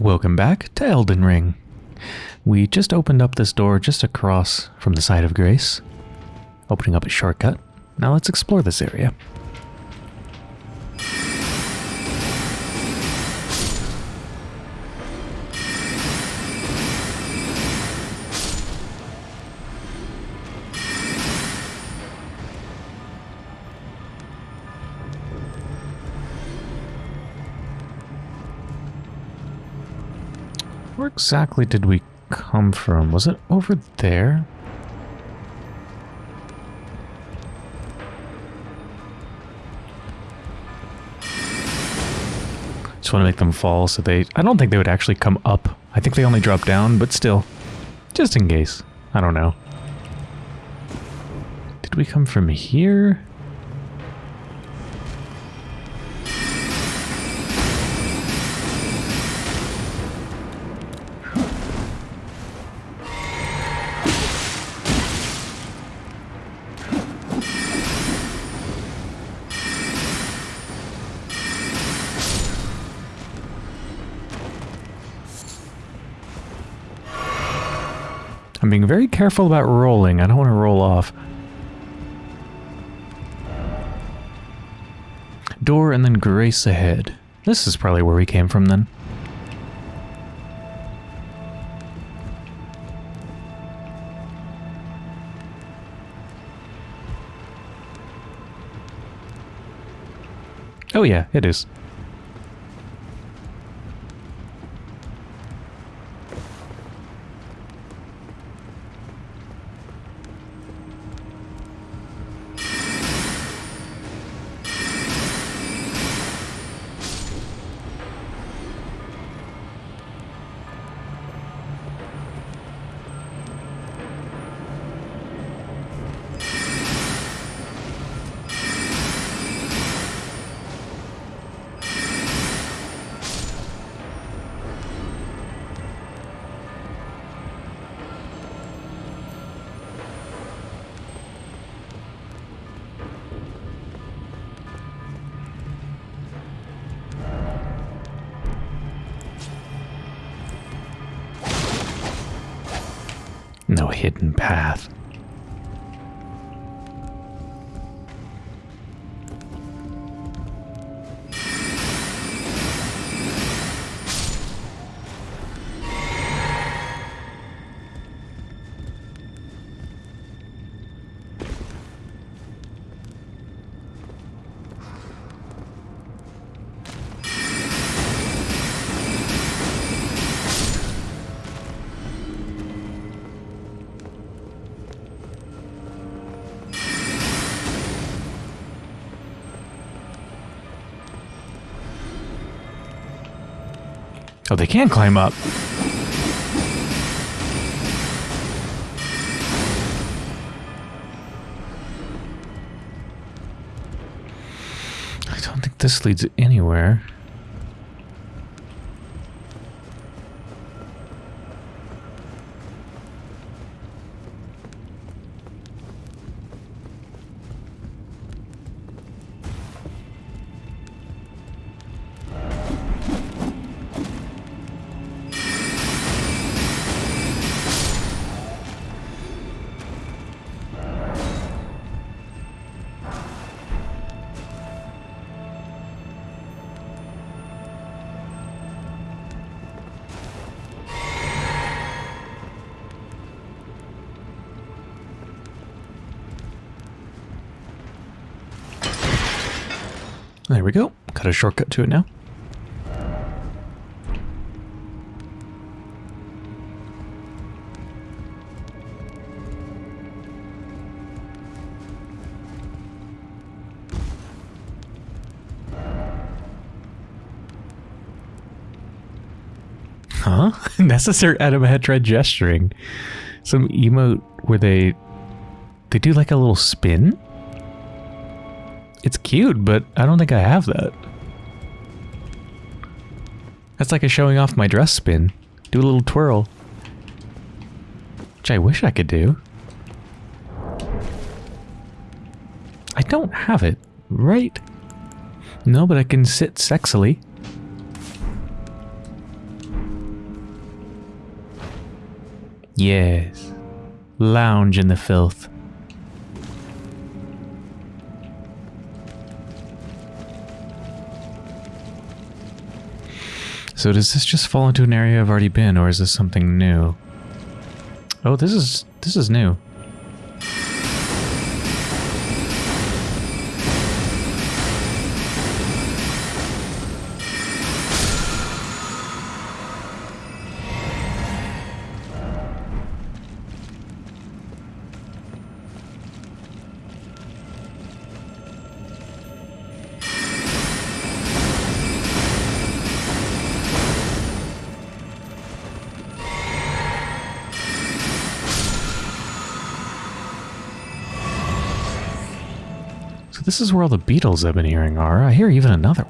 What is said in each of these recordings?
Welcome back to Elden Ring. We just opened up this door just across from the Site of Grace, opening up a shortcut. Now let's explore this area. Exactly did we come from? Was it over there? Just want to make them fall so they... I don't think they would actually come up. I think they only drop down, but still. Just in case. I don't know. Did we come from here? Very careful about rolling. I don't want to roll off. Door and then Grace ahead. This is probably where we came from then. Oh yeah, it is. No hidden path. Oh, they can climb up. I don't think this leads anywhere. A shortcut to it now. Huh? Necessary item had tried gesturing. Some emote where they they do like a little spin. It's cute, but I don't think I have that. That's like a showing off my dress spin. Do a little twirl. Which I wish I could do. I don't have it, right? No, but I can sit sexily. Yes. Lounge in the filth. So does this just fall into an area I've already been, or is this something new? Oh, this is this is new. Is where all the beetles I've been hearing are. I hear even another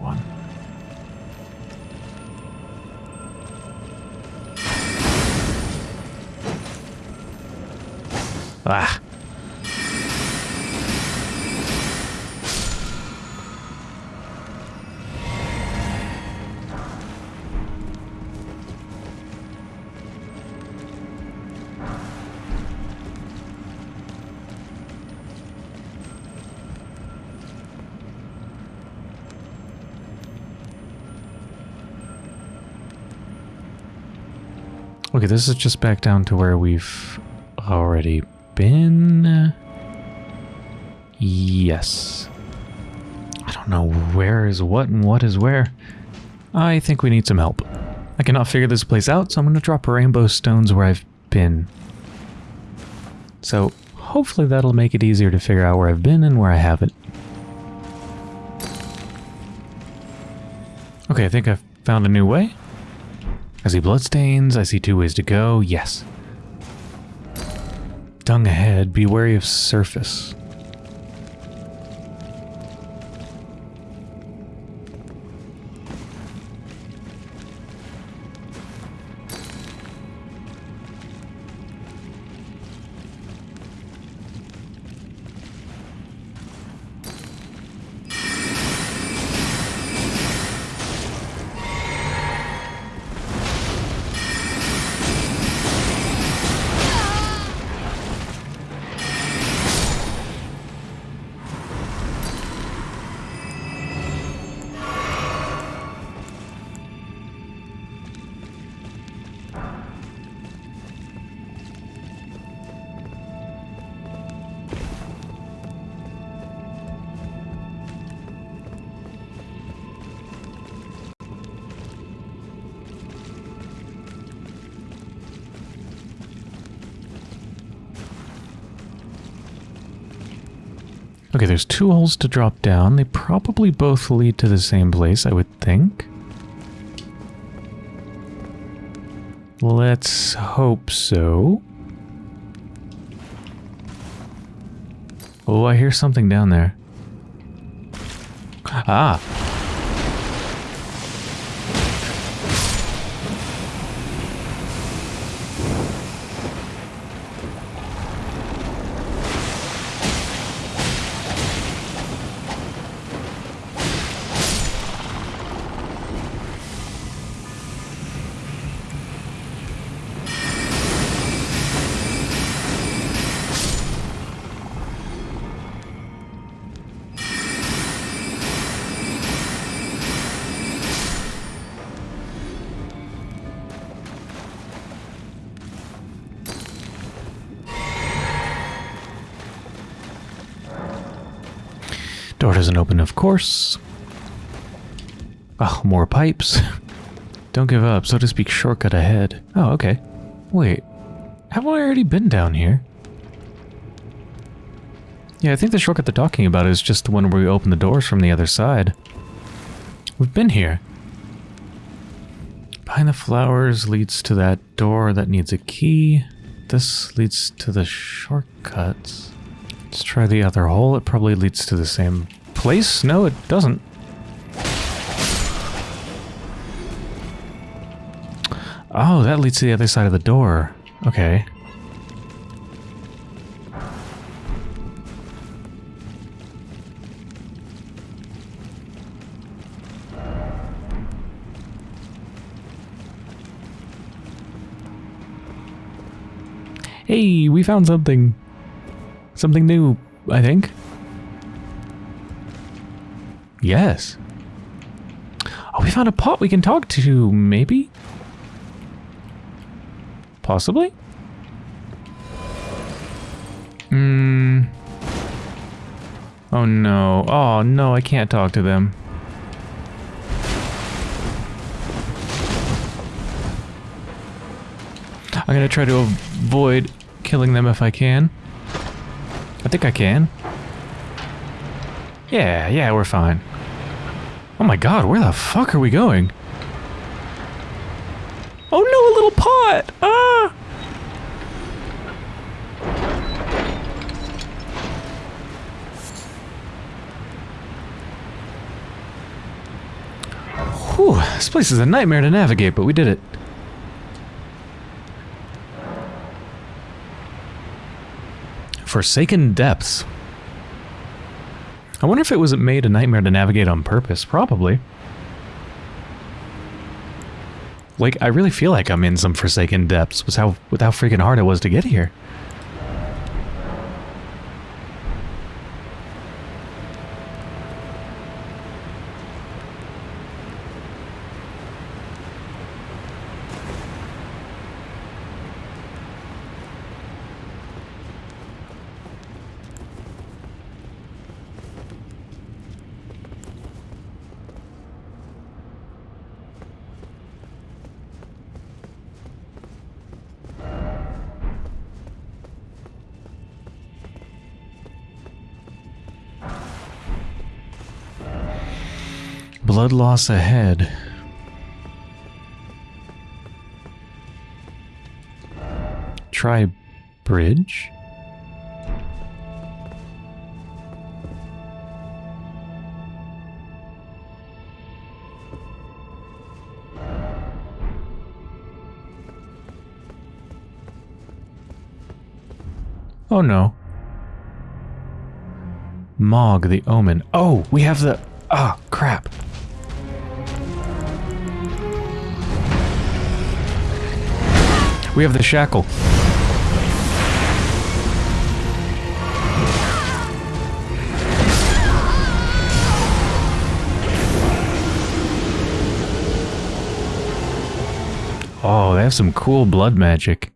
this is just back down to where we've already been. Yes. I don't know where is what and what is where. I think we need some help. I cannot figure this place out, so I'm going to drop rainbow stones where I've been. So hopefully that'll make it easier to figure out where I've been and where I haven't. Okay, I think I've found a new way. I see bloodstains. I see two ways to go. Yes. Dung ahead. Be wary of surface. Two holes to drop down. They probably both lead to the same place, I would think. Let's hope so. Oh, I hear something down there. Ah! Course. Oh, more pipes. Don't give up, so to speak, shortcut ahead. Oh, okay. Wait, haven't I already been down here? Yeah, I think the shortcut they're talking about is just the one where we open the doors from the other side. We've been here. Behind the flowers leads to that door that needs a key. This leads to the shortcuts. Let's try the other hole. It probably leads to the same place. No, it doesn't. Oh, that leads to the other side of the door. Okay. Hey, we found something. Something new, I think. Yes. Oh, we found a pot we can talk to, maybe? Possibly? Hmm. Oh no. Oh no, I can't talk to them. I'm gonna try to avoid killing them if I can. I think I can. Yeah, yeah, we're fine. Oh my god, where the fuck are we going? Oh no, a little pot! Ah! Whew, this place is a nightmare to navigate, but we did it. Forsaken Depths. I wonder if it was made a nightmare to navigate on purpose. Probably. Like, I really feel like I'm in some Forsaken Depths with how, with how freaking hard it was to get here. Blood loss ahead. Try bridge? Oh no. Mohg the Omen. Oh, we have the... Ah, oh, crap. We have the shackle. Oh, they have some cool blood magic.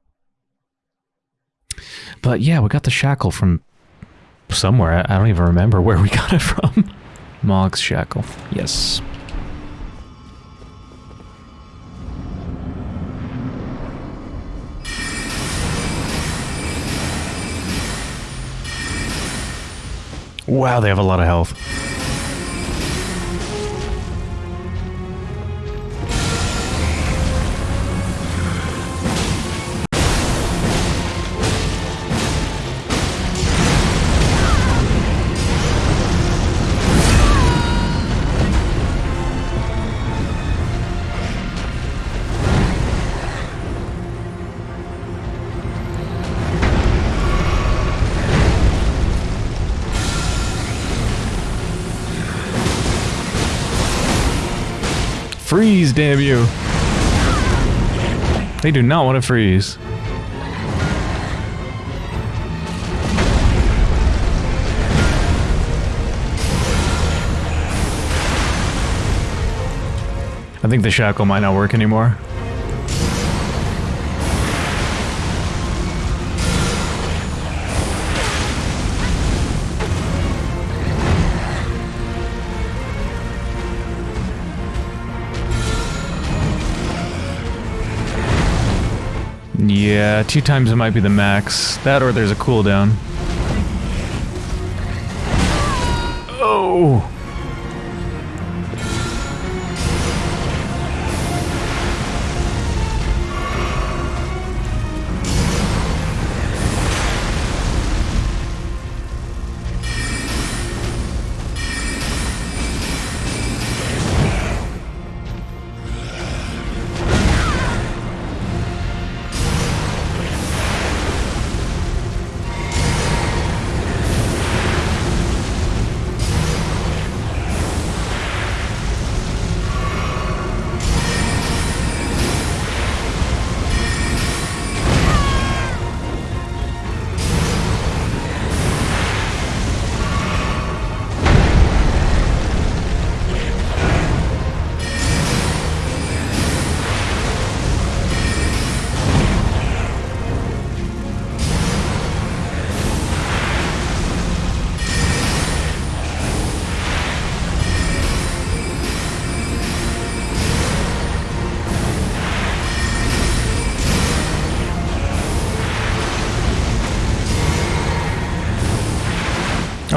But yeah, we got the shackle from somewhere. I don't even remember where we got it from. Mohg's shackle. Yes. Wow, they have a lot of health. Damn you. They do not want to freeze. I think the shackle might not work anymore. Yeah, two times it might be the max. That or there's a cooldown.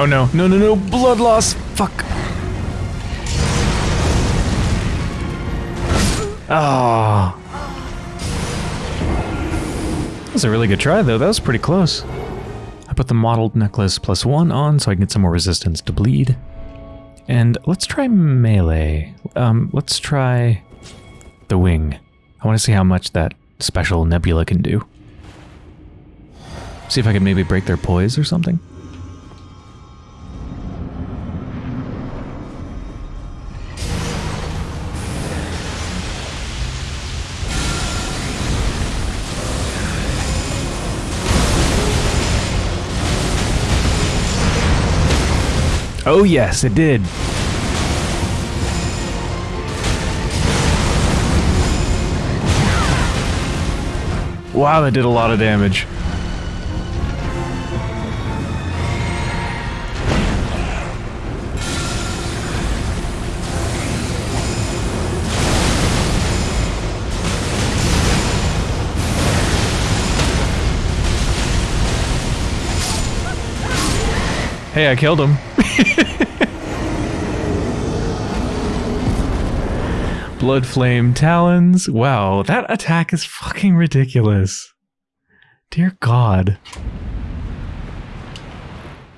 No, no, no, no, blood loss! Fuck! Ah. Oh. That was a really good try though, that was pretty close. I put the mottled necklace plus one on so I can get some more resistance to bleed. And let's try melee. Um, let's try the wing. I want to see how much that special nebula can do. See if I can maybe break their poise or something. Oh yes, it did. Wow, that did a lot of damage. Hey, I killed him. Blood Flame Talons. Wow, that attack is fucking ridiculous. Dear God.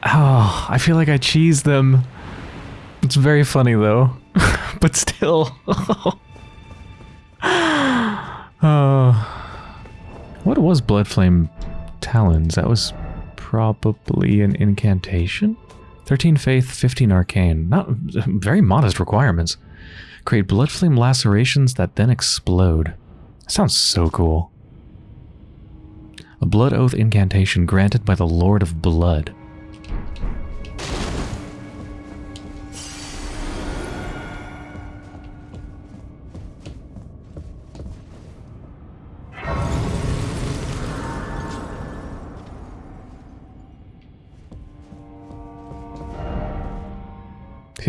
Oh, I feel like I cheesed them. It's very funny though. but still. oh. What was Blood Flame Talons? That was probably an incantation? 13 Faith, 15 Arcane. Not very modest requirements. Create blood flame lacerations that then explode. Sounds so cool. A Blood Oath incantation granted by the Lord of Blood.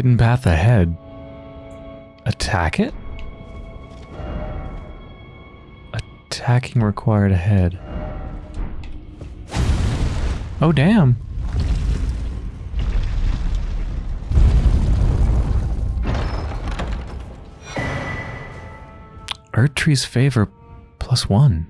Hidden path ahead. Attack it? Attacking required ahead. Oh, damn. Erdtree's favor plus one.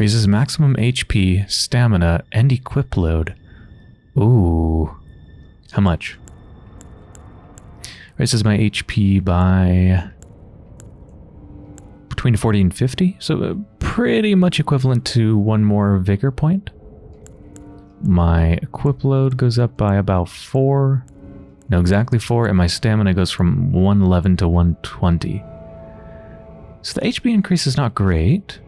Raises maximum HP, stamina, and equip load. Ooh. How much? Raises my HP by between 40 and 50, so uh, pretty much equivalent to one more vigor point. My equip load goes up by about 4, no exactly 4, and my stamina goes from 111 to 120. So the HP increase is not great.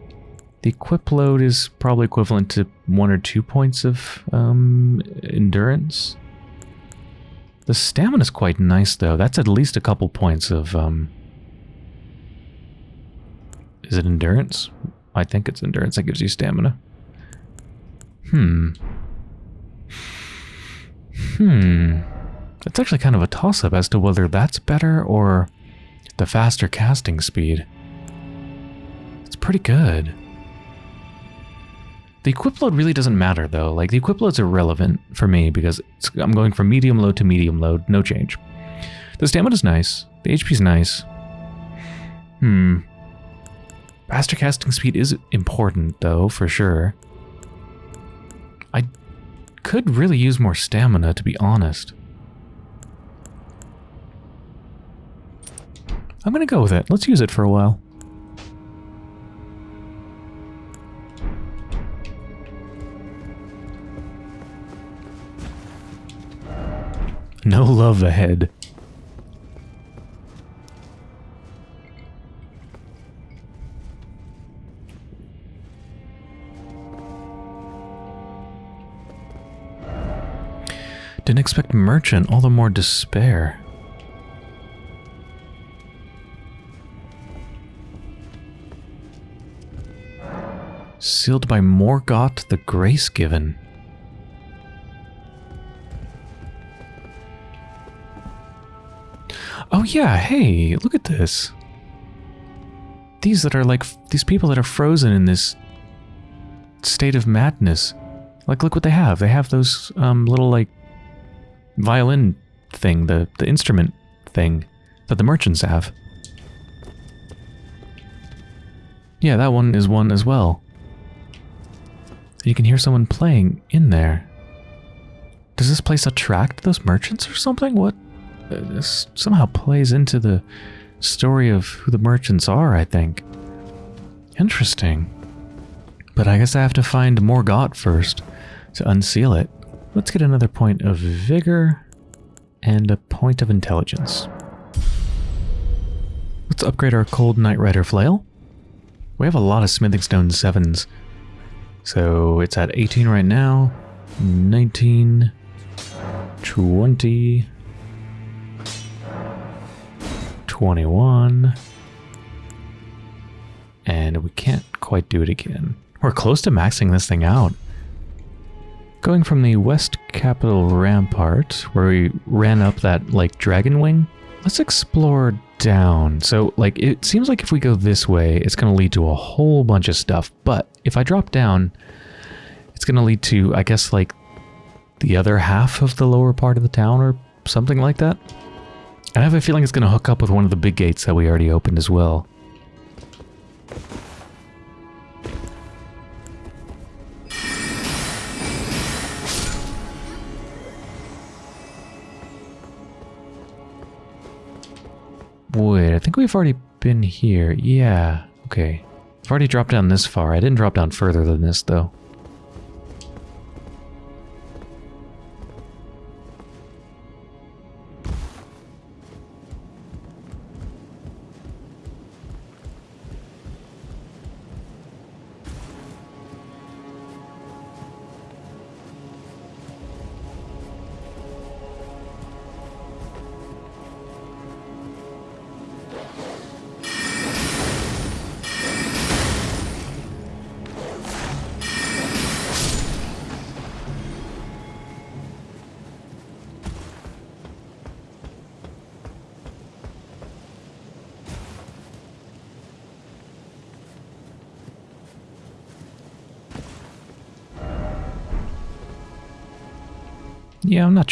The equip load is probably equivalent to one or two points of um, endurance. The stamina is quite nice, though. That's at least a couple points of... Um, is it endurance? I think it's endurance that gives you stamina. Hmm. Hmm. It's actually kind of a toss-up as to whether that's better or the faster casting speed. It's pretty good. The equip load really doesn't matter though. Like the equip load's irrelevant for me because I'm going from medium load to medium load, no change. The stamina's nice. The HP's nice. Hmm. Faster casting speed is important though, for sure. I could really use more stamina to be honest. I'm gonna go with it. Let's use it for a while. No love ahead. Didn't expect merchant, all the more despair. Sealed by Morgott the Grace Given. Yeah, hey, look at this. These that are like, these people that are frozen in this state of madness. Like, look what they have. They have those um, little, like, violin thing, the, the instrument thing that the merchants have. Yeah, that one is one as well. You can hear someone playing in there. Does this place attract those merchants or something? What? This somehow plays into the story of who the merchants are, I think. Interesting. But I guess I have to find more Morgott first to unseal it. Let's get another point of vigor and a point of intelligence. Let's upgrade our Cold Night Rider flail. We have a lot of smithing stone 7s. So it's at 18 right now. 19, 20, 21. And we can't quite do it again. We're close to maxing this thing out. Going from the West Capital Rampart, where we ran up that, like, dragon wing, let's explore down. So, like, it seems like if we go this way, it's going to lead to a whole bunch of stuff. But if I drop down, it's going to lead to, I guess, like, the other half of the lower part of the town or something like that. And I have a feeling it's going to hook up with one of the big gates that we already opened as well. Wait, I think we've already been here. Yeah, okay. I've already dropped down this far. I didn't drop down further than this, though.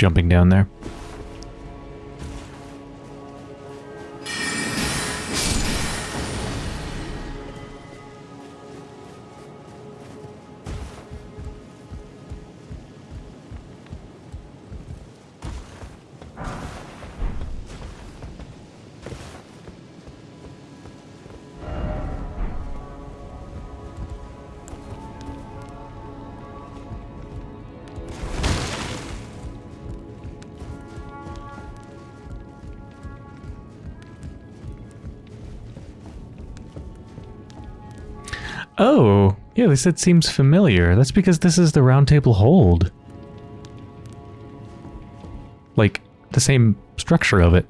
Jumping down there. They said seems familiar. That's because this is the round table hold. Like, the same structure of it.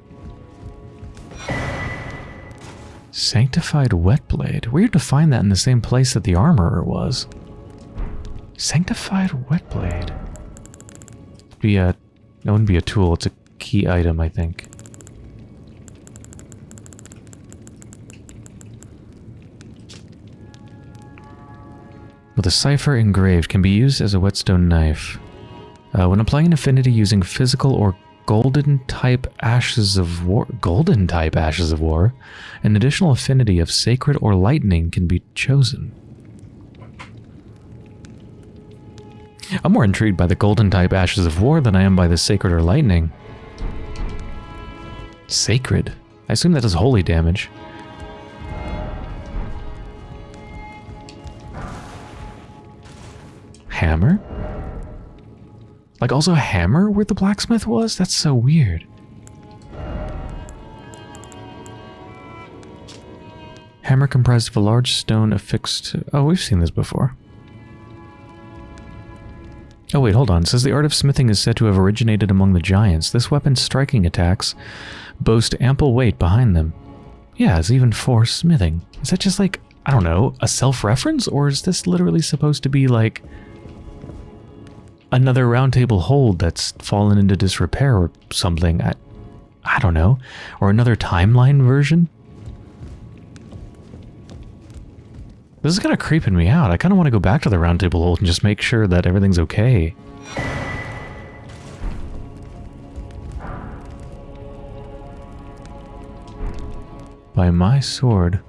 Sanctified Whetblade. Weird to find that in the same place that the armorer was. Sanctified Whetblade. Be a, that wouldn't be a tool. It's a key item, I think. With a cipher engraved can be used as a whetstone knife. Uh, when applying an affinity using physical or golden type ashes of war golden type ashes of war an additional affinity of sacred or lightning can be chosen. I'm more intrigued by the golden type ashes of war than i am by the sacred or lightning. Sacred? I assume that does holy damage hammer? Like also a hammer where the blacksmith was? That's so weird. Hammer comprised of a large stone affixed... Oh, we've seen this before. Oh wait, hold on. It says the art of smithing is said to have originated among the giants. This weapon's striking attacks boast ample weight behind them. Yeah, it's even for smithing. Is that just like, I don't know, a self-reference? Or is this literally supposed to be like another roundtable hold that's fallen into disrepair or something. I, I don't know. Or another timeline version? This is kind of creeping me out. I kind of want to go back to the roundtable hold and just make sure that everything's okay. By my sword.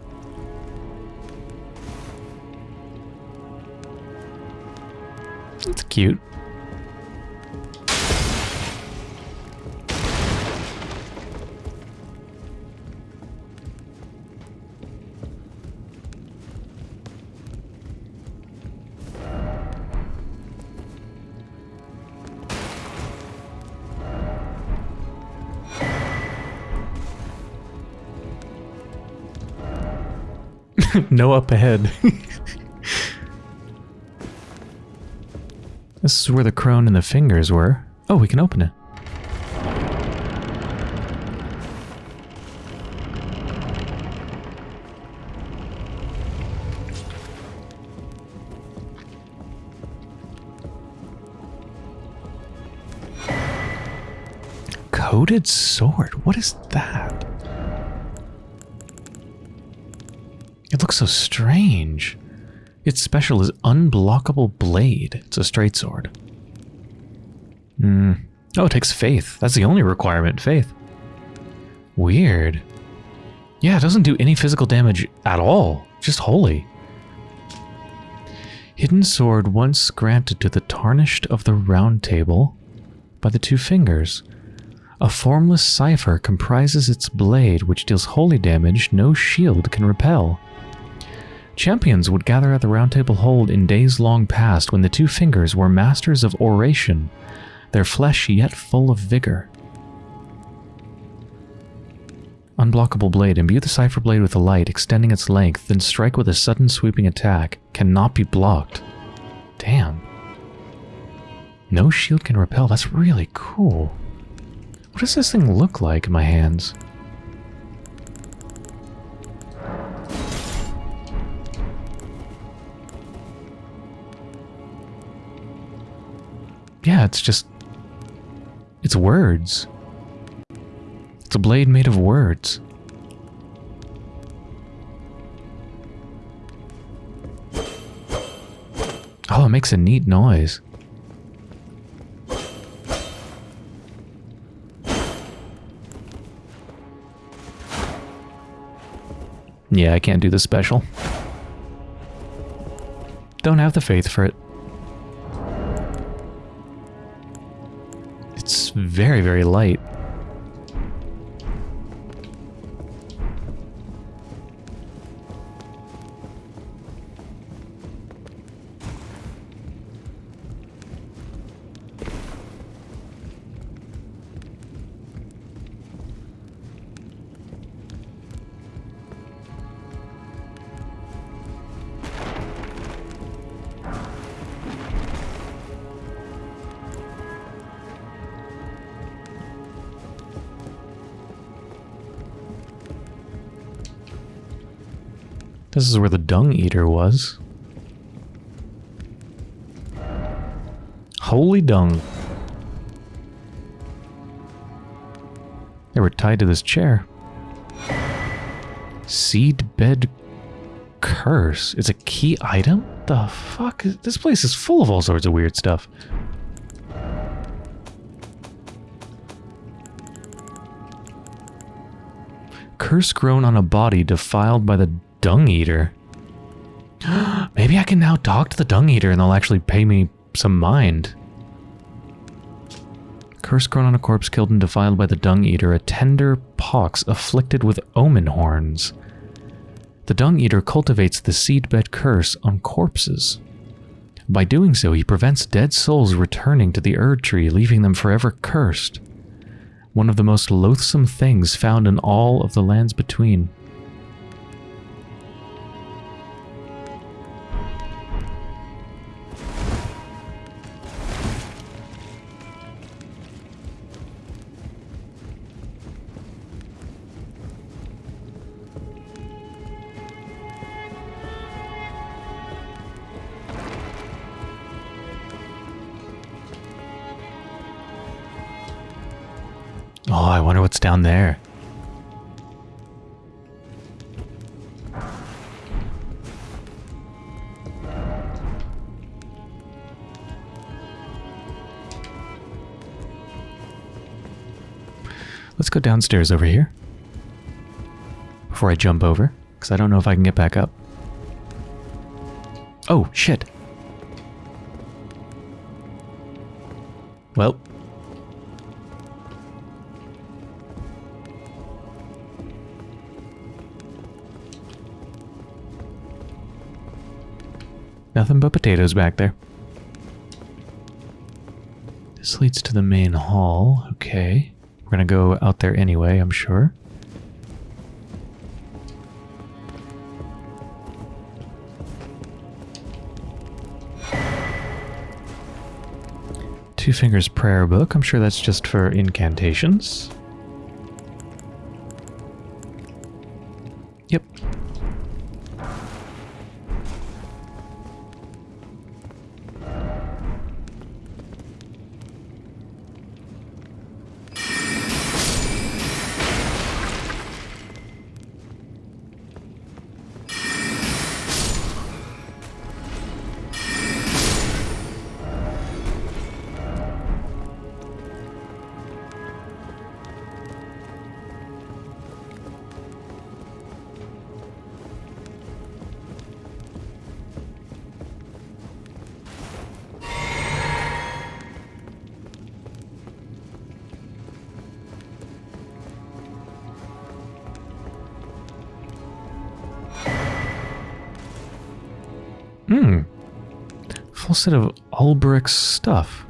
It's cute. no up ahead. this is where the crone and the fingers were. Oh, we can open it. Coded sword? What is that? It looks so strange. Its special is Unblockable Blade. It's a straight sword. Hmm. Oh, it takes faith. That's the only requirement, faith. Weird. Yeah, it doesn't do any physical damage at all. Just holy. Hidden sword once granted to the tarnished of the round table by the two fingers. A formless cipher comprises its blade, which deals holy damage no shield can repel. Champions would gather at the Round Table Hold in days long past when the two fingers were masters of oration, their flesh yet full of vigor. Unblockable blade. Imbue the cipher blade with a light, extending its length, then strike with a sudden sweeping attack. Cannot be blocked. Damn. No shield can repel. That's really cool. What does this thing look like in my hands? Yeah, it's just... It's words. It's a blade made of words. Oh, it makes a neat noise. Yeah, I can't do the special. Don't have the faith for it. It's very, very light. This is where the dung eater was. Holy dung. They were tied to this chair. Seed bed curse. It's a key item? The fuck? This place is full of all sorts of weird stuff. Curse grown on a body defiled by the dung eater. Maybe I can now talk to the dung eater and they'll actually pay me some mind. Curse grown on a corpse killed and defiled by the dung eater, a tender pox afflicted with omen horns. The dung eater cultivates the seedbed curse on corpses. By doing so, he prevents dead souls returning to the Erd tree, leaving them forever cursed. One of the most loathsome things found in all of the lands between. Down there. Let's go downstairs over here. Before I jump over, because I don't know if I can get back up. Oh, shit. Well. Nothing but potatoes back there. This leads to the main hall. Okay. We're gonna go out there anyway, I'm sure. Two Fingers Prayer Book. I'm sure that's just for incantations. Yep. Full set of Alberic's stuff.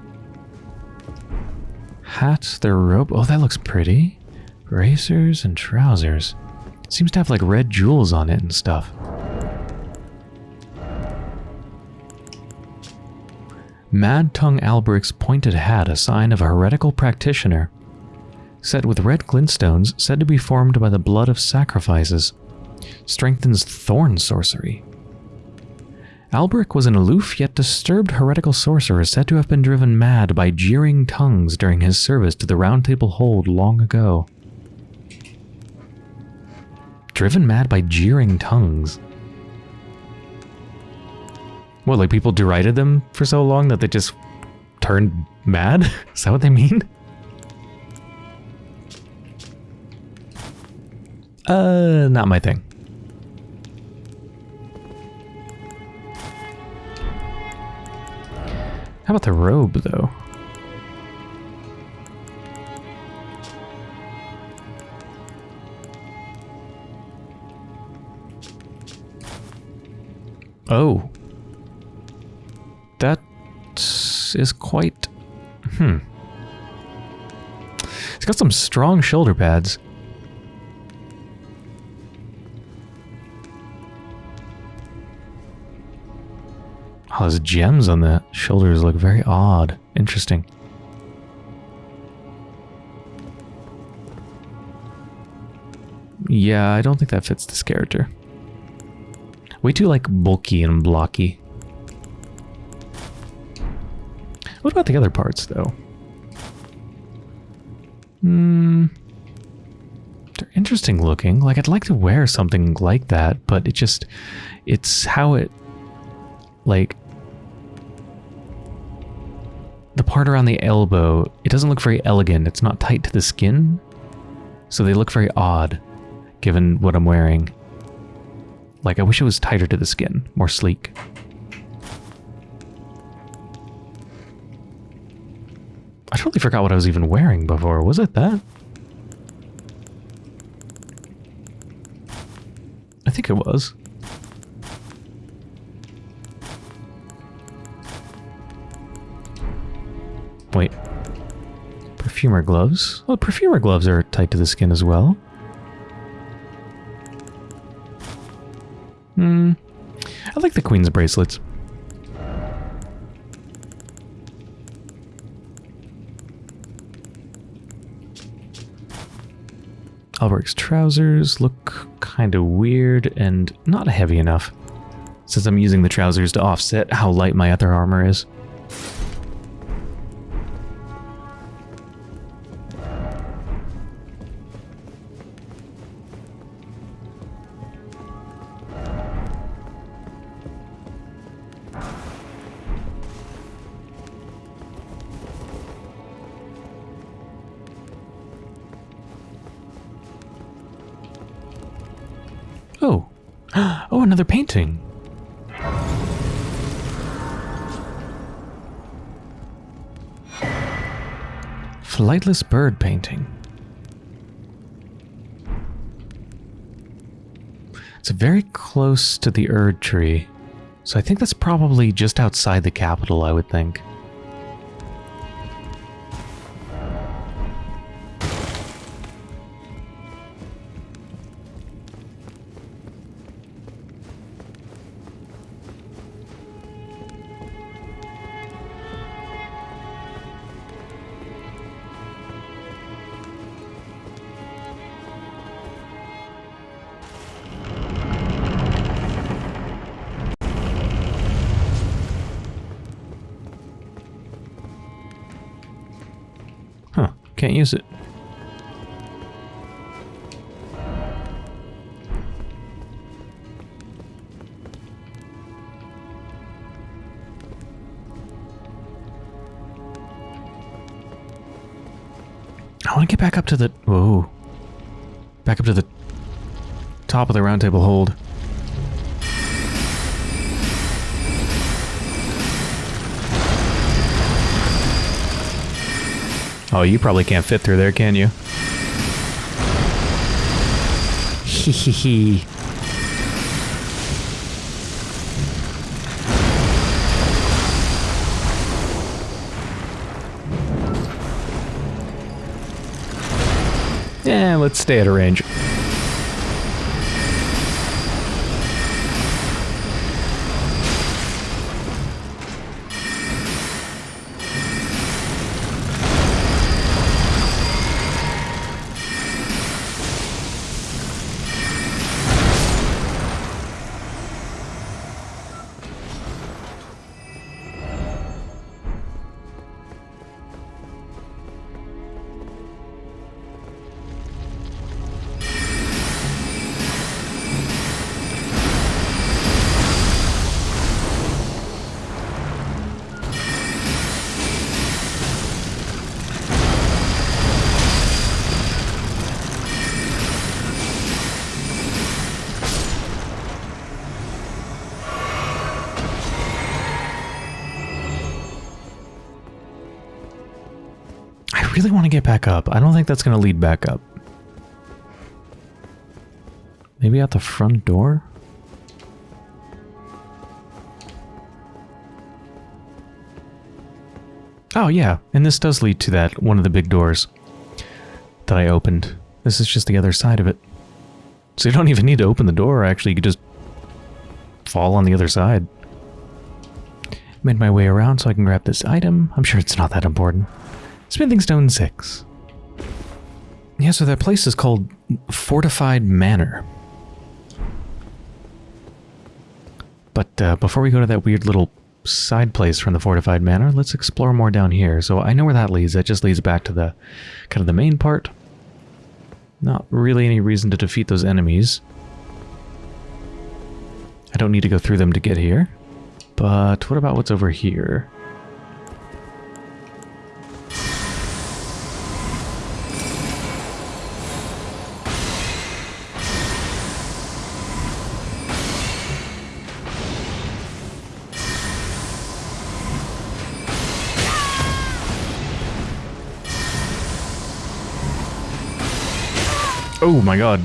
Hat, their robe. Oh, that looks pretty. Racers and trousers. Seems to have like red jewels on it and stuff. Mad Tongue Alberic's pointed hat, a sign of a heretical practitioner. Set with red glintstones, said to be formed by the blood of sacrifices. Strengthens thorn sorcery. Alberic was an aloof yet disturbed heretical sorcerer said to have been driven mad by jeering tongues during his service to the Round Table Hold long ago. Driven mad by jeering tongues. What, like people derided them for so long that they just turned mad? Is that what they mean? Uh, not my thing. How about the robe, though? Oh. That is quite... Hmm. It's got some strong shoulder pads. Oh, those gems on the shoulders look very odd. Interesting. Yeah, I don't think that fits this character. Way too, like, bulky and blocky. What about the other parts, though? Hmm... They're interesting looking. Like, I'd like to wear something like that, but it just... It's how it... Like, the part around the elbow, it doesn't look very elegant. It's not tight to the skin. So they look very odd, given what I'm wearing. Like, I wish it was tighter to the skin, more sleek. I totally forgot what I was even wearing before. Was it that? I think it was. Perfumer gloves? Well, perfumer gloves are tight to the skin as well. Hmm. I like the queen's bracelets. Alberic's trousers look kind of weird and not heavy enough, since I'm using the trousers to offset how light my other armor is. Flightless bird painting. It's very close to the Erd tree. So I think that's probably just outside the capital, I would think. Huh, can't use it. I want to get back up to the... Whoa. Back up to the top of the round table hold. Oh, you probably can't fit through there, can you? Hehehe. yeah, let's stay at a range. That's going to lead back up. Maybe out the front door? Oh, yeah. And this does lead to that, one of the big doors that I opened. This is just the other side of it. So you don't even need to open the door, actually. You could just fall on the other side. Made my way around so I can grab this item. I'm sure it's not that important. Smithing Stone 6. So that place is called Fortified Manor. But uh, before we go to that weird little side place from the Fortified Manor, let's explore more down here. So I know where that leads. That just leads back to the kind of the main part. Not really any reason to defeat those enemies. I don't need to go through them to get here. But what about what's over here? Oh my god.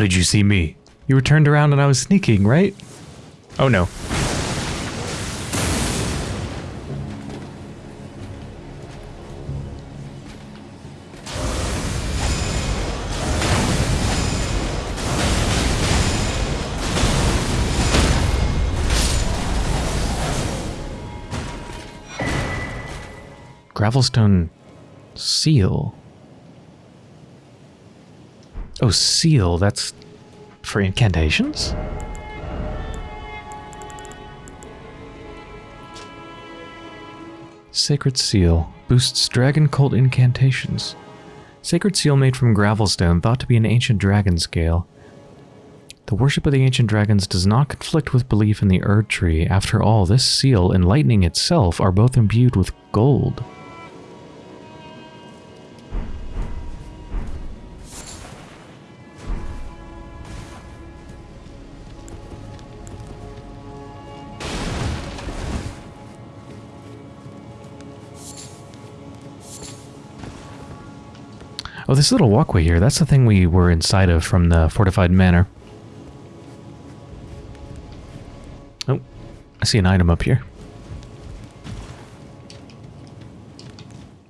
Did you see me? You were turned around and I was sneaking, right? Oh no. Gravelstone seal. Oh, seal, that's for incantations? Sacred Seal boosts dragon cult incantations. Sacred Seal made from gravelstone, thought to be an ancient dragon scale. The worship of the ancient dragons does not conflict with belief in the Erd Tree. After all, this seal and lightning itself are both imbued with gold. Oh, this little walkway here, that's the thing we were inside of from the fortified manor. Oh, I see an item up here.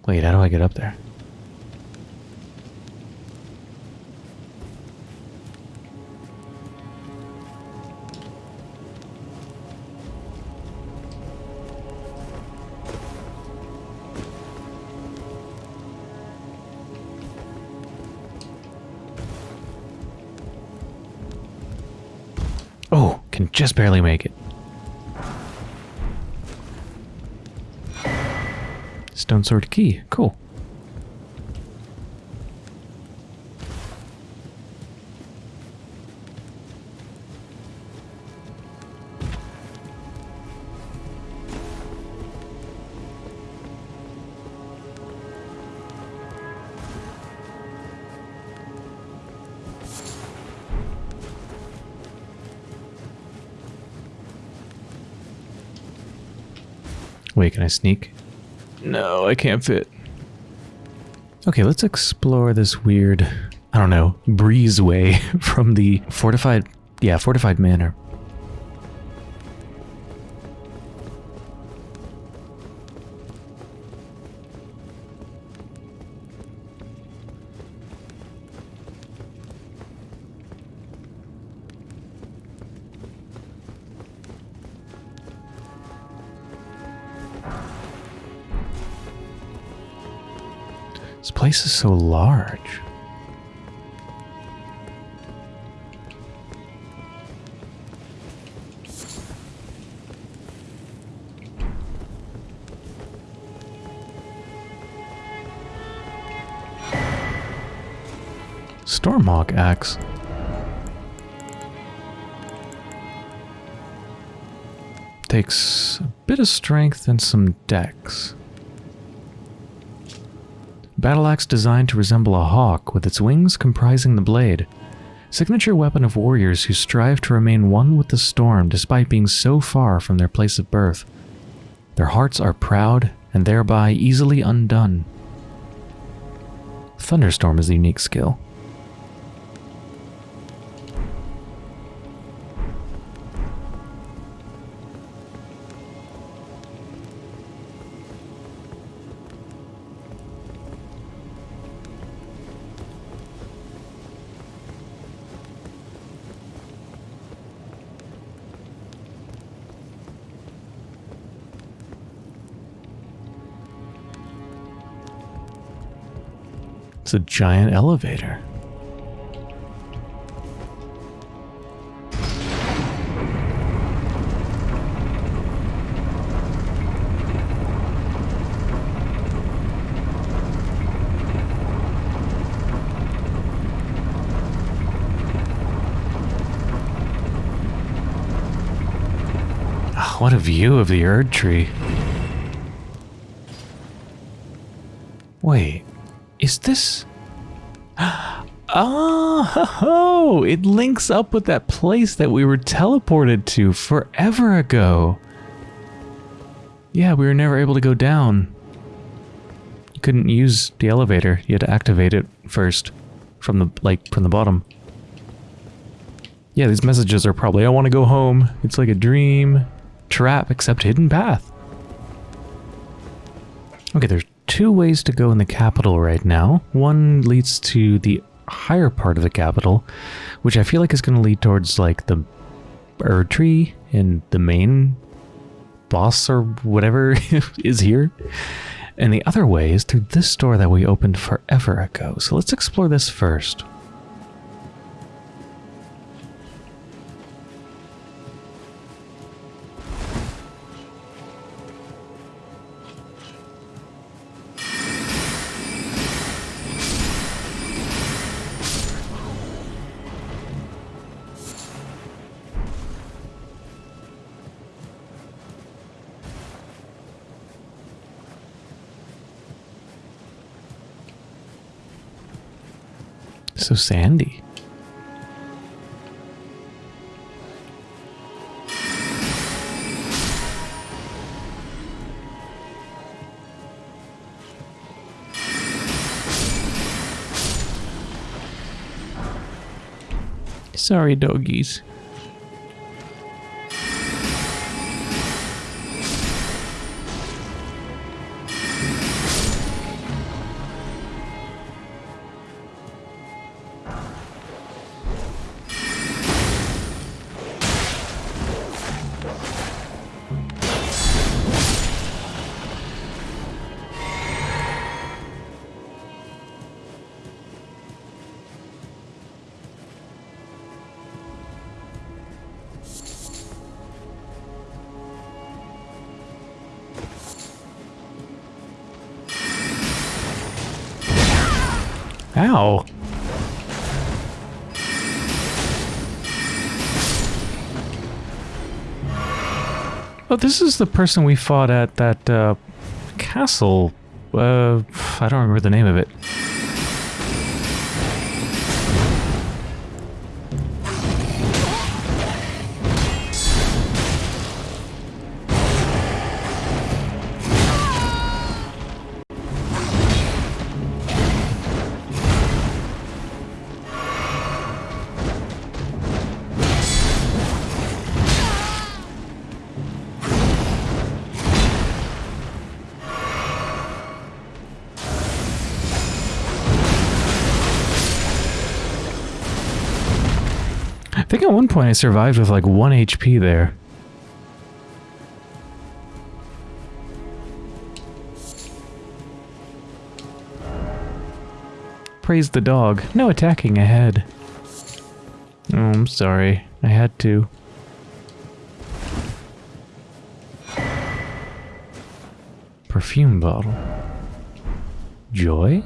Wait, how do I get up there? Just barely make it. Stone sword key. Cool. Can I sneak? No, I can't fit. Okay, let's explore this weird, I don't know, breezeway from the fortified, yeah, fortified manor. Place is so large. Stormhawk axe. Takes a bit of strength and some dex. Battle axe designed to resemble a hawk with its wings comprising the blade. Signature weapon of warriors who strive to remain one with the storm despite being so far from their place of birth. Their hearts are proud and thereby easily undone. Thunderstorm is a unique skill. It's a giant elevator. Ah, What a view of the Erd Tree. Wait, is this... Oh, it links up with that place that we were teleported to forever ago. Yeah, we were never able to go down. You couldn't use the elevator. You had to activate it first from the like from the bottom. Yeah, these messages are probably I want to go home. It's like a dream trap except hidden path. Okay, there's two ways to go in the capital right now. One leads to the higher part of the capital, which I feel like is going to lead towards like the Tree and the main boss or whatever is here. And the other way is through this door that we opened forever ago. So let's explore this first. Sandy. Sorry, doggies. This is the person we fought at that uh, castle. Uh, I don't remember the name of it. I survived with like 1 HP there. Praise the dog. No attacking ahead. Oh, I'm sorry. I had to. Perfume bottle. Joy?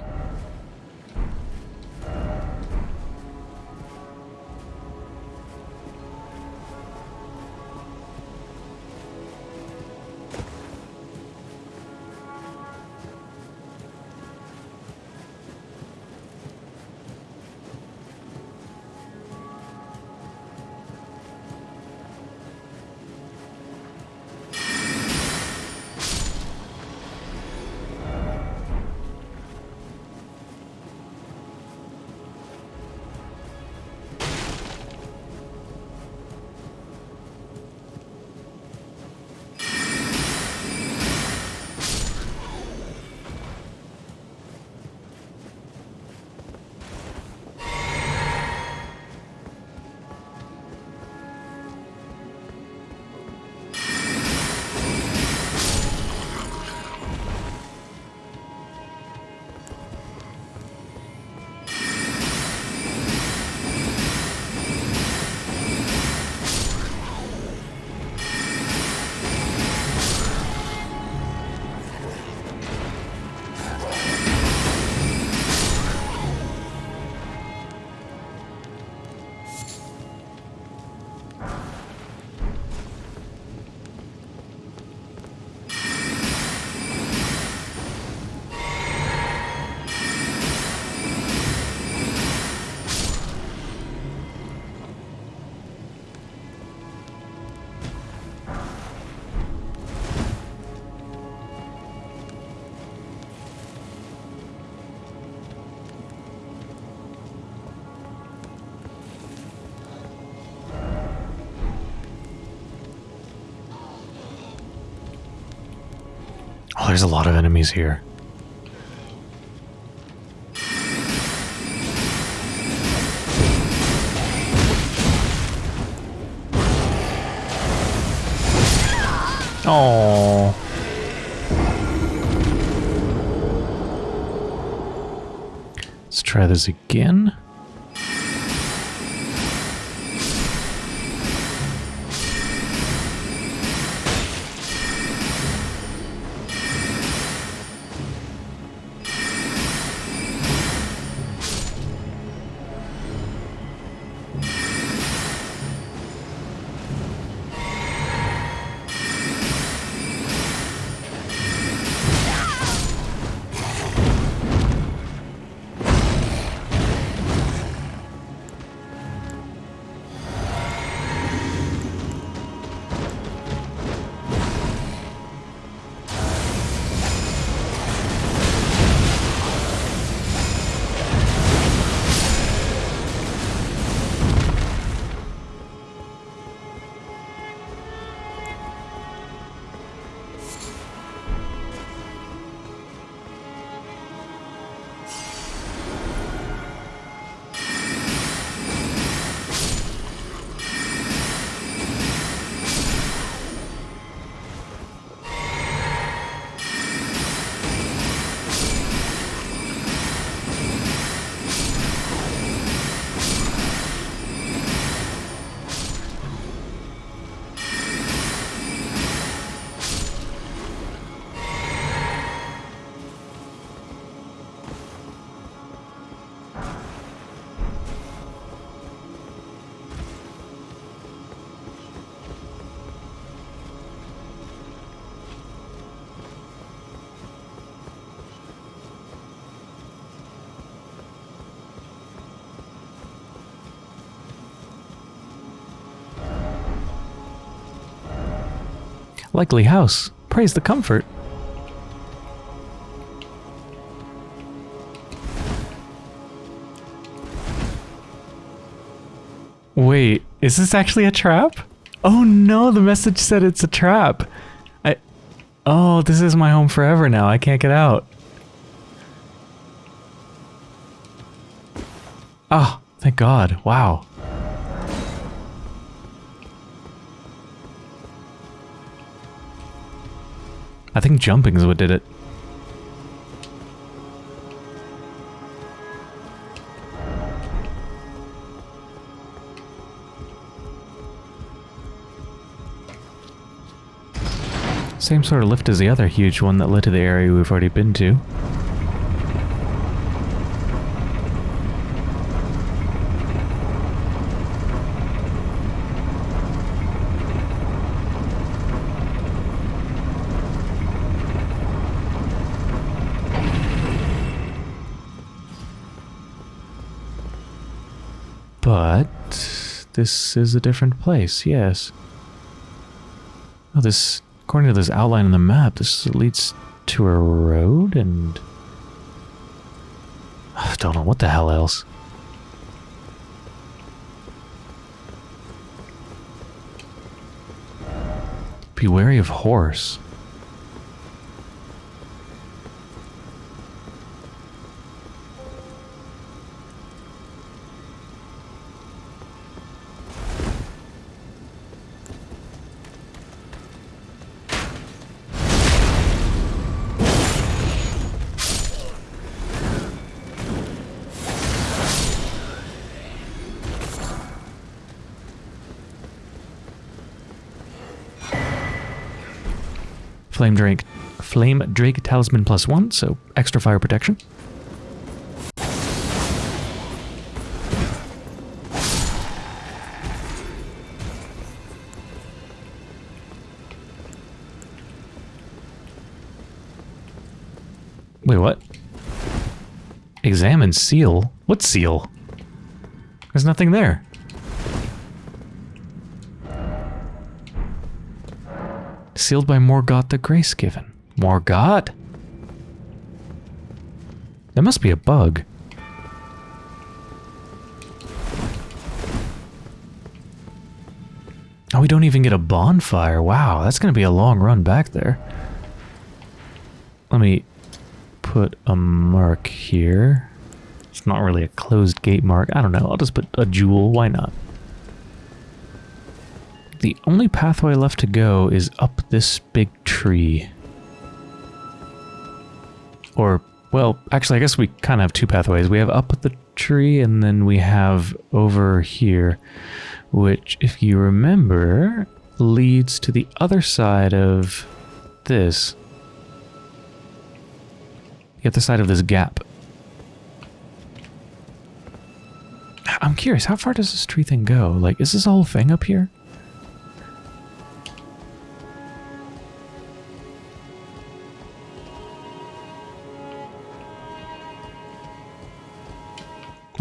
There's a lot of enemies here. Oh. Let's try this again. Likely house. Praise the comfort. Wait, is this actually a trap? Oh no, the message said it's a trap. I... Oh, this is my home forever now. I can't get out. Oh, thank God. Wow. I think jumping is what did it. Same sort of lift as the other huge one that led to the area we've already been to. But this is a different place, yes. Oh, this According to this outline on the map, this leads to a road and... I don't know what the hell else. Be wary of horse. Flame Drake, Flame Drake Talisman plus one, so extra fire protection. Wait, what? Examine seal? What seal? There's nothing there. Sealed by Morgott the Grace-Given. Morgott? That must be a bug. Oh, we don't even get a bonfire. Wow, that's going to be a long run back there. Let me put a mark here. It's not really a closed gate mark. I don't know. I'll just put a jewel. Why not? The only pathway left to go is up this big tree. Or, well, actually, I guess we kind of have two pathways. We have up the tree, and then we have over here, which, if you remember, leads to the other side of this. The other side of this gap. I'm curious, how far does this tree thing go? Like, is this whole thing up here?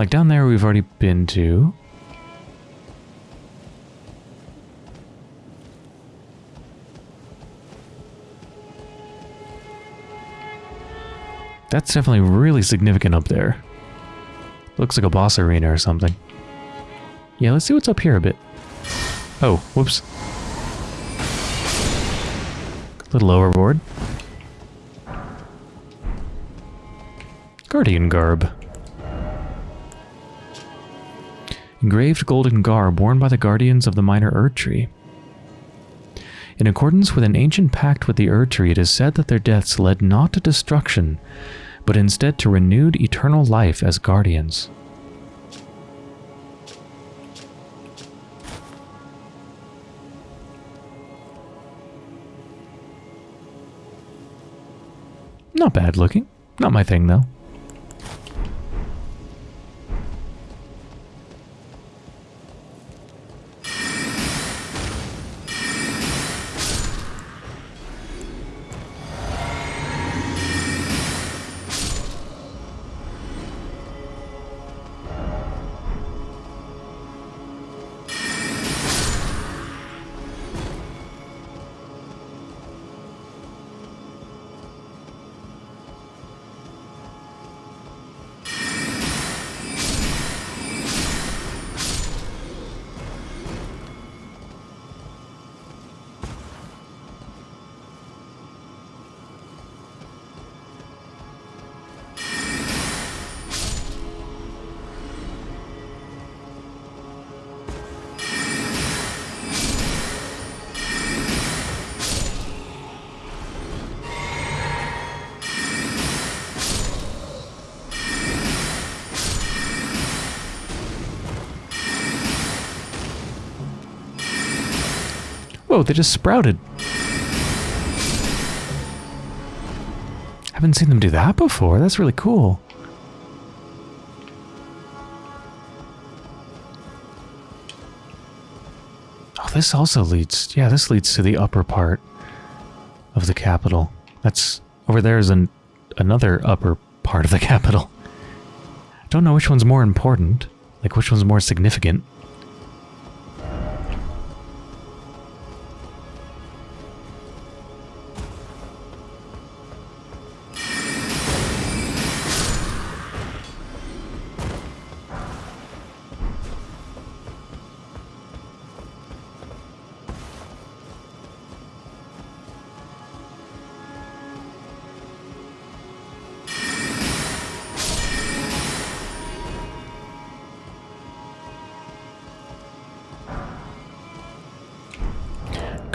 Like down there we've already been to. That's definitely really significant up there. Looks like a boss arena or something. Yeah, let's see what's up here a bit. Oh, whoops. A little overboard. Guardian garb. Engraved golden garb worn by the guardians of the minor Erd Tree. In accordance with an ancient pact with the Erd Tree, it is said that their deaths led not to destruction, but instead to renewed eternal life as guardians. Not bad looking. Not my thing, though. They just sprouted. Haven't seen them do that before. That's really cool. Oh, this also leads... Yeah, this leads to the upper part of the capital. That's... Over there is an, another upper part of the capital. Don't know which one's more important. Like, which one's more significant.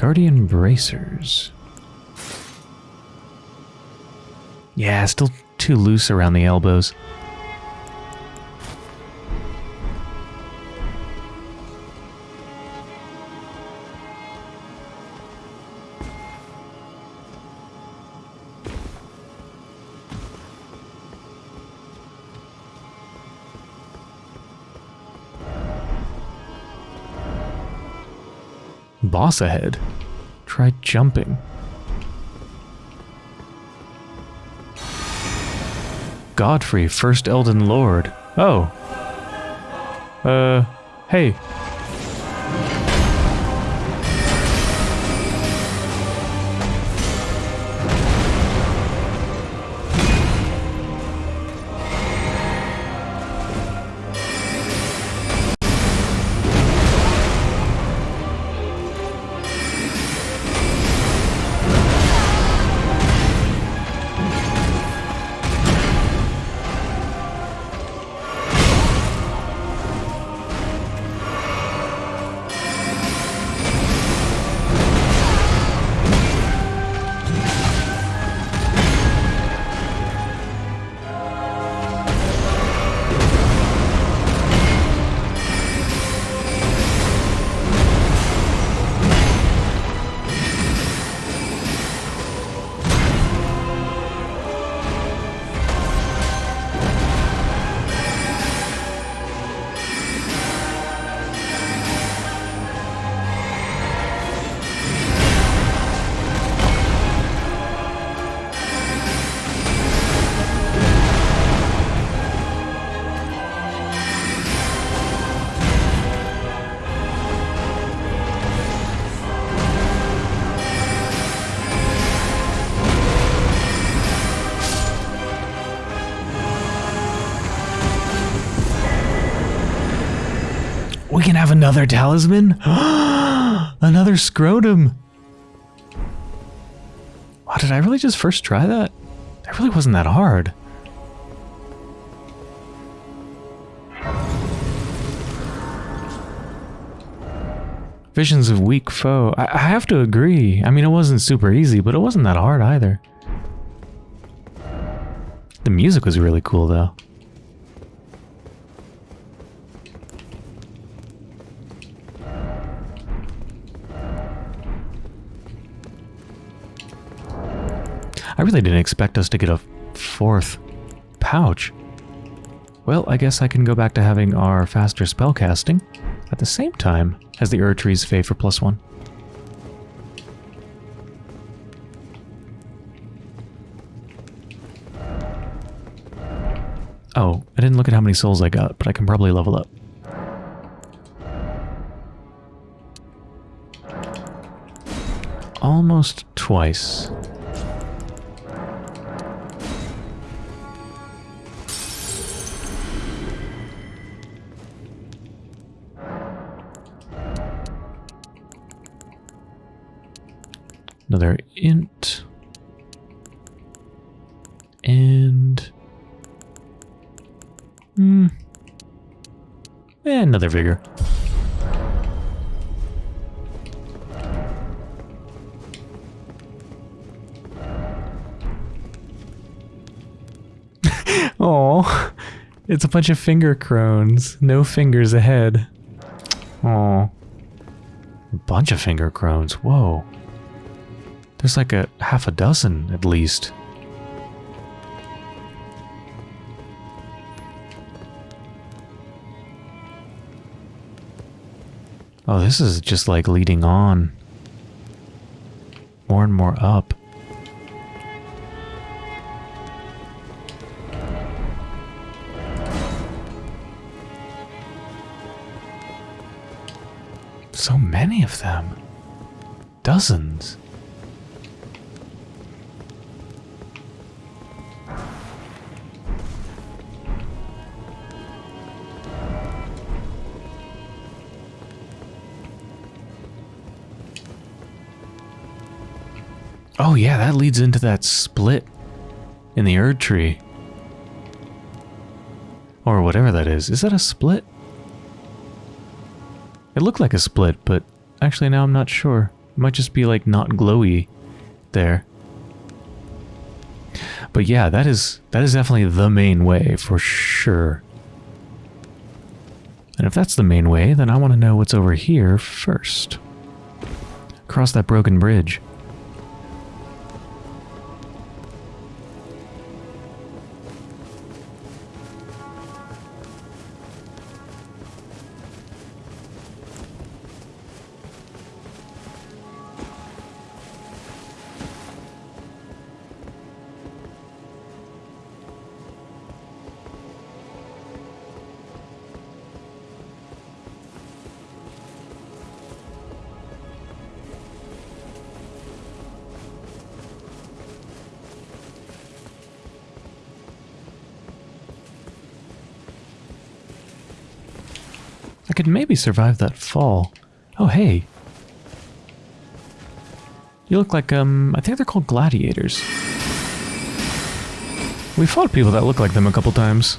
Guardian bracers. Yeah, still too loose around the elbows. Boss ahead. Try jumping. Godfrey, first Elden Lord. Oh. Uh, hey. Have another talisman? another scrotum! Wow, did I really just first try that? That really wasn't that hard. Visions of weak foe. I, I have to agree. I mean, it wasn't super easy, but it wasn't that hard either. The music was really cool, though. I really didn't expect us to get a fourth pouch. Well, I guess I can go back to having our faster spellcasting at the same time as the Erdtree's Favor plus one. Oh, I didn't look at how many souls I got, but I can probably level up. Almost twice. Another int. And... Hmm. And another vigor. Oh, it's a bunch of finger crones. No fingers ahead. Oh. bunch of finger crones. Whoa. There's like a half a dozen at least. Oh, this is just like leading on. More and more up. So many of them. Dozens. Yeah, that leads into that split in the Erd tree. Or whatever that is. Is that a split? It looked like a split, but actually now I'm not sure. It might just be like not glowy there. But yeah, that is that is definitely the main way for sure. And if that's the main way, then I want to know what's over here first. Across that broken bridge. I could maybe survive that fall. Oh, hey. You look like, um, I think they're called gladiators. We fought people that look like them a couple times.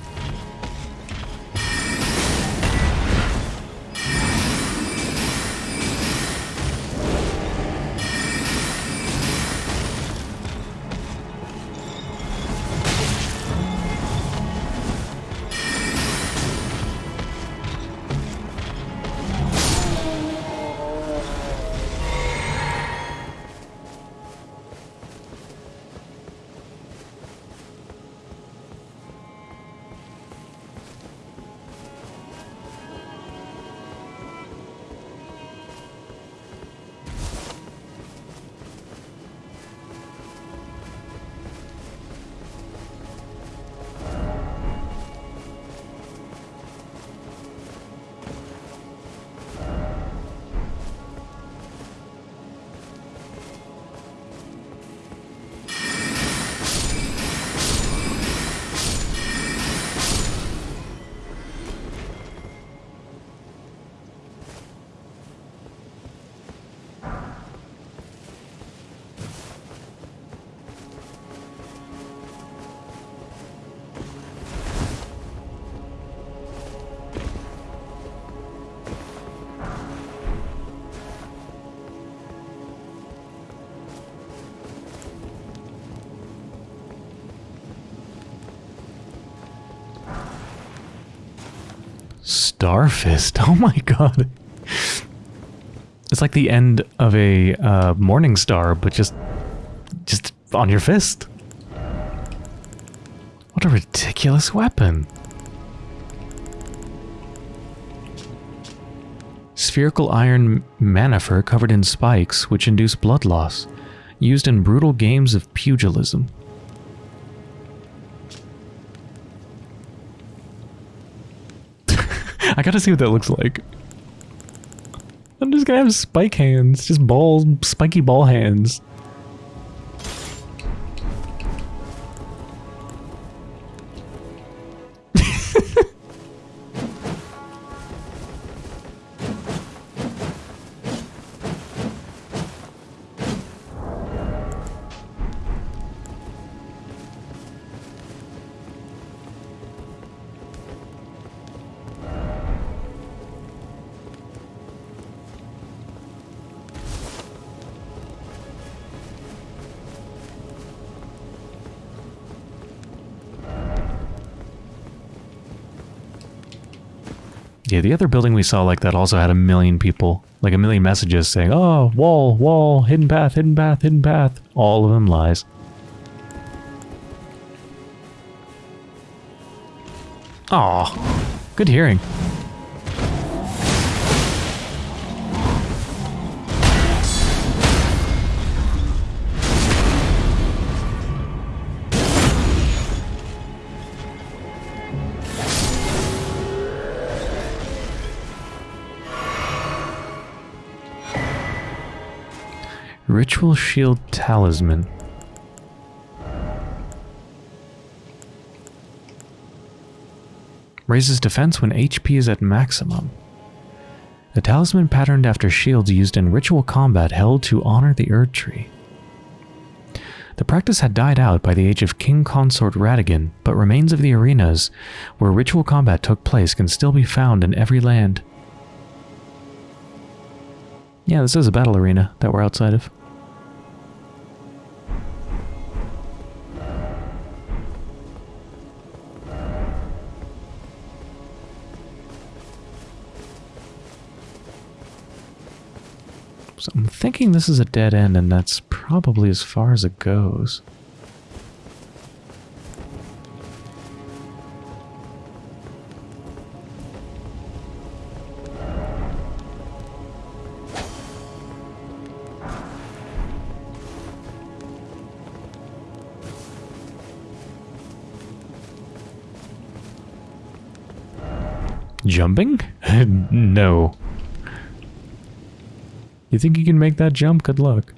Starfist. Oh my god. It's like the end of a uh, morning star, but just just on your fist. What a ridiculous weapon. Spherical iron manifer covered in spikes, which induce blood loss, used in brutal games of pugilism. I gotta see what that looks like. I'm just gonna have spike hands, just balls, spiky ball hands. The other building we saw like that also had a million people, like a million messages saying, oh, wall, wall, hidden path, hidden path, hidden path. All of them lies. Aw, good hearing. Ritual Shield Talisman. Raises defense when HP is at maximum. A talisman patterned after shields used in ritual combat held to honor the Erd Tree. The practice had died out by the age of King Consort Radagon, but remains of the arenas where ritual combat took place can still be found in every land. Yeah, this is a battle arena that we're outside of. So I'm thinking this is a dead end, and that's probably as far as it goes. Jumping? no. You think you can make that jump? Good luck.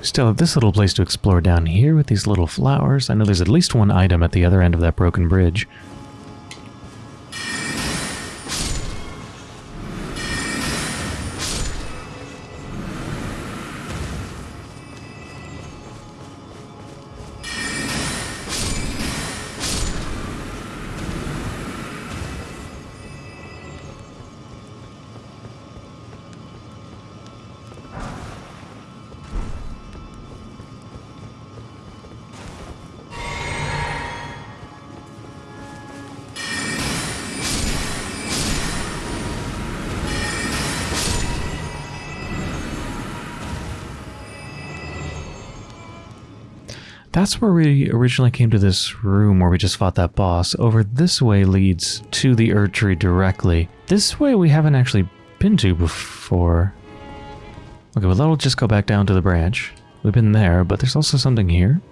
Still this little place to explore down here with these little flowers. I know there's at least one item at the other end of that broken bridge. That's where we originally came to this room where we just fought that boss. Over this way leads to the Erd Tree directly. This way we haven't actually been to before. Okay, well that'll just go back down to the branch. We've been there, but there's also something here.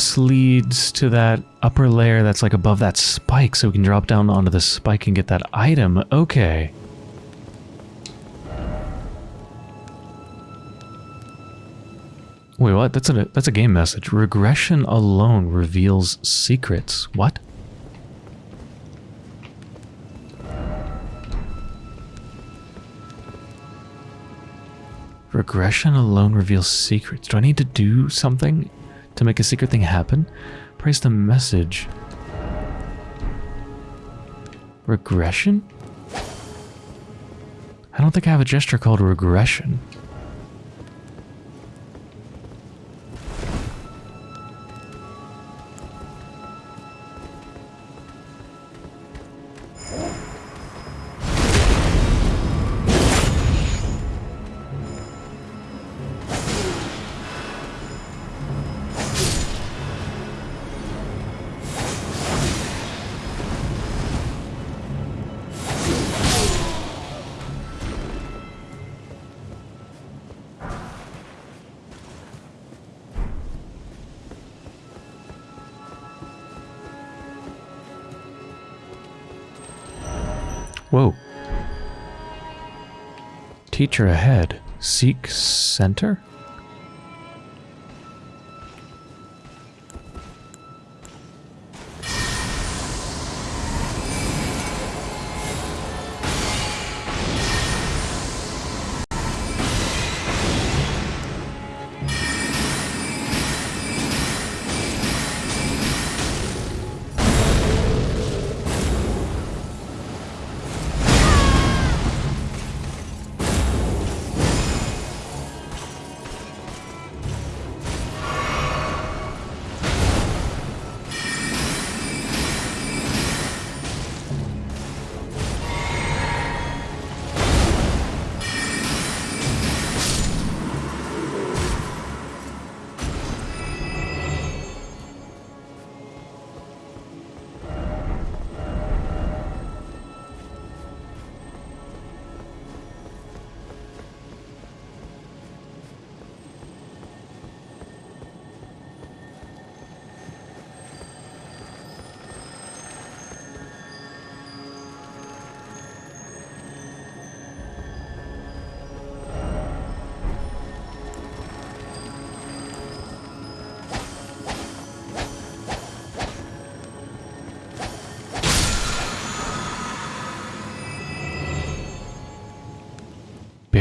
This leads to that upper layer that's like above that spike so we can drop down onto the spike and get that item. Okay. Wait, what? That's a that's a game message. Regression alone reveals secrets. What? Regression alone reveals secrets. Do I need to do something to make a secret thing happen? Praise the message. Regression? I don't think I have a gesture called regression. Teacher ahead. Seek center?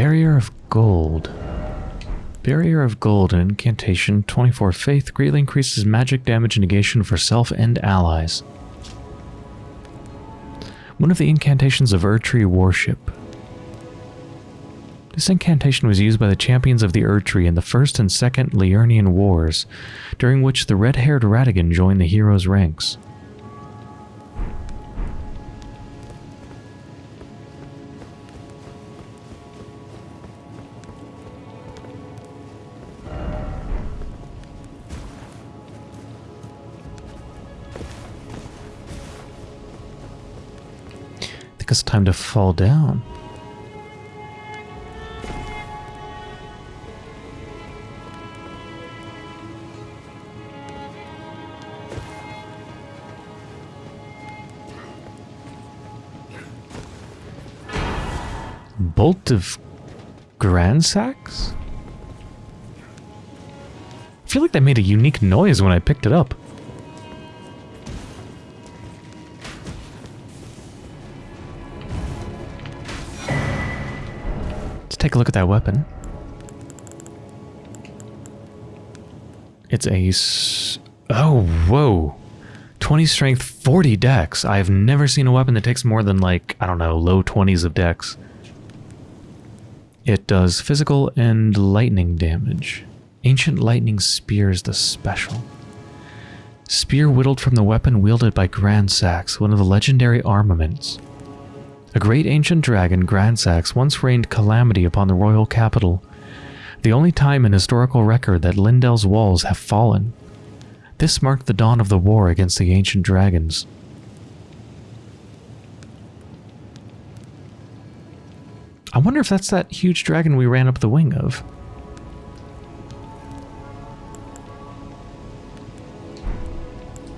Barrier of Gold. Barrier of Gold, an incantation, 24 faith, greatly increases magic damage negation for self and allies. One of the incantations of Erdtree worship. This incantation was used by the champions of the Erdtree in the First and Second Liurnian Wars, during which the red-haired Radagon joined the heroes' ranks. It's time to fall down. Bolt of Gransax? I feel like that made a unique noise when I picked it up. Take a look at that weapon. It's a... oh, whoa. 20 strength, 40 dex. I've never seen a weapon that takes more than like, I don't know, low 20s of dex. It does physical and lightning damage. Ancient Lightning Spear is the special. Spear whittled from the weapon wielded by Gransax, one of the legendary armaments. A great ancient dragon, Gransax, once rained calamity upon the royal capital, the only time in historical record that Leyndell's walls have fallen. This marked the dawn of the war against the ancient dragons. I wonder if that's that huge dragon we ran up the wing of.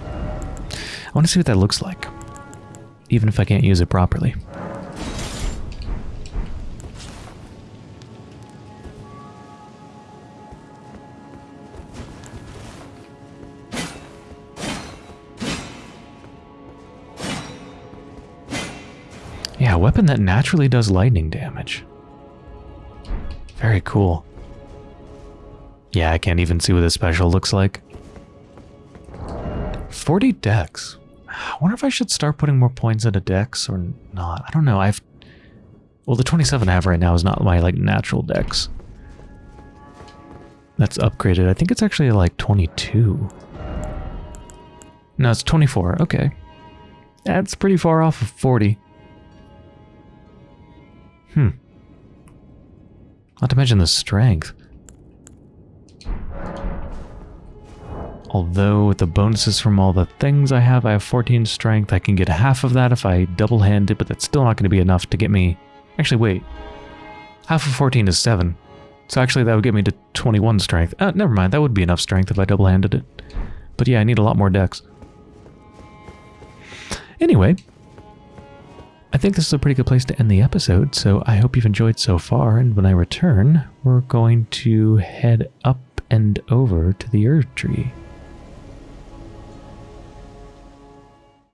I want to see what that looks like, even if I can't use it properly. Weapon that naturally does lightning damage. Very cool. Yeah, I can't even see what this special looks like. 40 dex. I wonder if I should start putting more points into dex or not. I don't know. I've well, the 27 I have right now is not my like natural dex. That's upgraded. I think it's actually like 22. No, it's 24. Okay. That's pretty far off of 40. Hmm. Not to mention the strength. Although with the bonuses from all the things I have, I have 14 strength. I can get half of that if I double-hand it, but that's still not going to be enough to get me... Actually, wait. Half of 14 is 7. So actually that would get me to 21 strength. Uh, never mind, that would be enough strength if I double-handed it. But yeah, I need a lot more dex. Anyway, I think this is a pretty good place to end the episode, so I hope you've enjoyed so far, and when I return, we're going to head up and over to the Erd Tree.